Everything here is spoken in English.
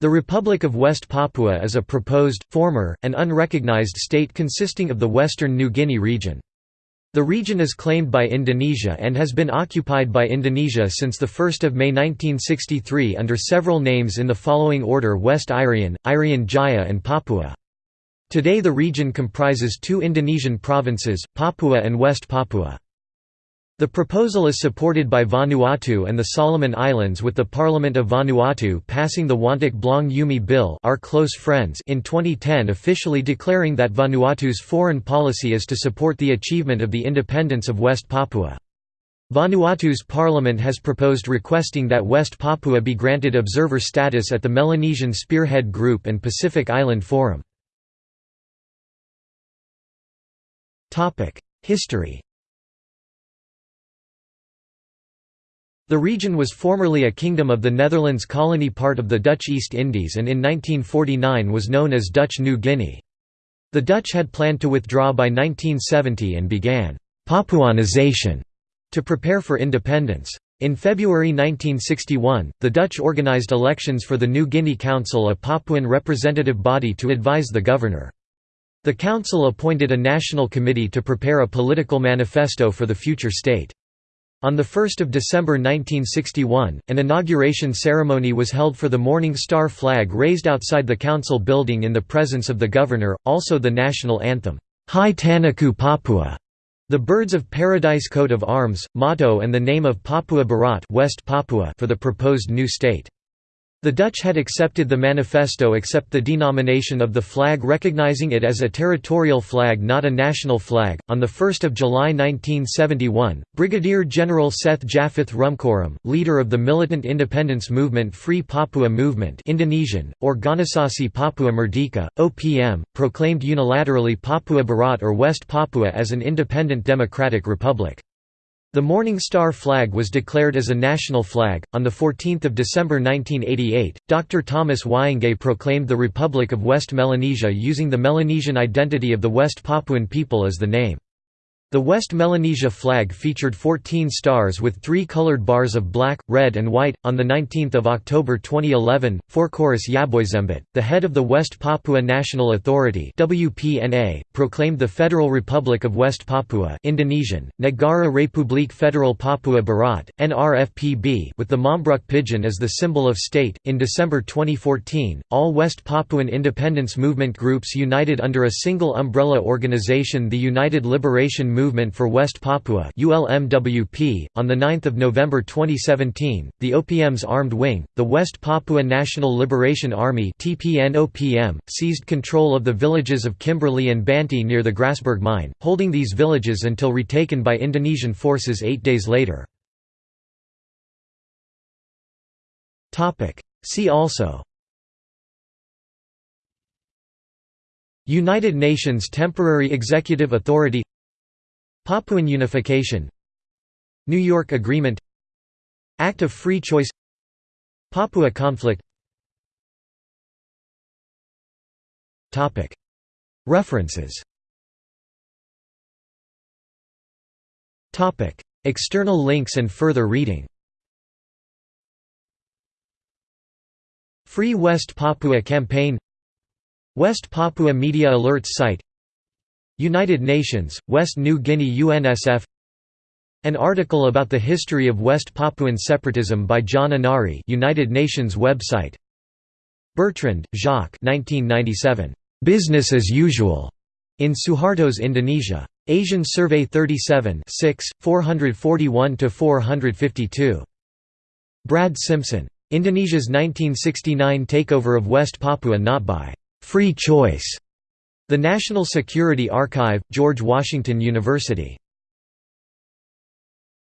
The Republic of West Papua is a proposed, former, and unrecognized state consisting of the western New Guinea region. The region is claimed by Indonesia and has been occupied by Indonesia since 1 May 1963 under several names in the following order West Irian, Irian Jaya and Papua. Today the region comprises two Indonesian provinces, Papua and West Papua. The proposal is supported by Vanuatu and the Solomon Islands with the Parliament of Vanuatu passing the Wantok Blong Yumi Bill our close friends in 2010 officially declaring that Vanuatu's foreign policy is to support the achievement of the independence of West Papua. Vanuatu's parliament has proposed requesting that West Papua be granted observer status at the Melanesian Spearhead Group and Pacific Island Forum. History The region was formerly a kingdom of the Netherlands colony part of the Dutch East Indies and in 1949 was known as Dutch New Guinea. The Dutch had planned to withdraw by 1970 and began «Papuanization» to prepare for independence. In February 1961, the Dutch organized elections for the New Guinea Council a Papuan representative body to advise the governor. The council appointed a national committee to prepare a political manifesto for the future state. On 1 December 1961, an inauguration ceremony was held for the Morning Star flag raised outside the council building in the presence of the governor, also the national anthem, Hai Tanahku Papua, the Birds of Paradise coat of arms, motto and the name of Papua Barat West Papua for the proposed new state. The Dutch had accepted the manifesto except the denomination of the flag recognizing it as a territorial flag not a national flag. On 1 July 1971, Brigadier General Seth Jafeth Roemkorem, leader of the militant independence movement Free Papua Movement Indonesian, Organisasi Papua Merdeka, OPM, proclaimed unilaterally Papua Barat or West Papua as an independent democratic republic. The Morning Star flag was declared as a national flag. On 14 December 1988, Dr. Thomas Wainggai proclaimed the Republic of West Melanesia using the Melanesian identity of the West Papuan people as the name. The West Melanesia flag featured 14 stars with three colored bars of black, red and white. On 19 October 2011, Forkorus Yaboisembut, the head of the West Papua National Authority WPNA, proclaimed the Federal Republic of West Papua Indonesian, Negara Republik Federal Papua Barat, NRFPB with the Mambruk pigeon as the symbol of state. In December 2014, all West Papuan independence movement groups united under a single umbrella organization the United Liberation Movement for West Papua ULMWP. .On 9 November 2017, the OPM's armed wing, the West Papua National Liberation Army TPN-OPM, seized control of the villages of Kimbely and Banti near the Grasberg mine, holding these villages until retaken by Indonesian forces eight days later. Topic: See also United Nations Temporary Executive Authority Papuan Unification. New York Agreement. Act of Free Choice. Papua conflict. References. External links and further reading. Free West Papua Campaign. West Papua Media Alerts site United Nations, West New Guinea UNSF An article about the history of West Papuan separatism by John Anari United Nations website Bertrand, Jacques 1997. Business as usual. In Suharto's Indonesia. Asian Survey 37 6, 441–452. Brad Simpson. Indonesia's 1969 takeover of West Papua not by «free choice» The National Security Archive, George Washington University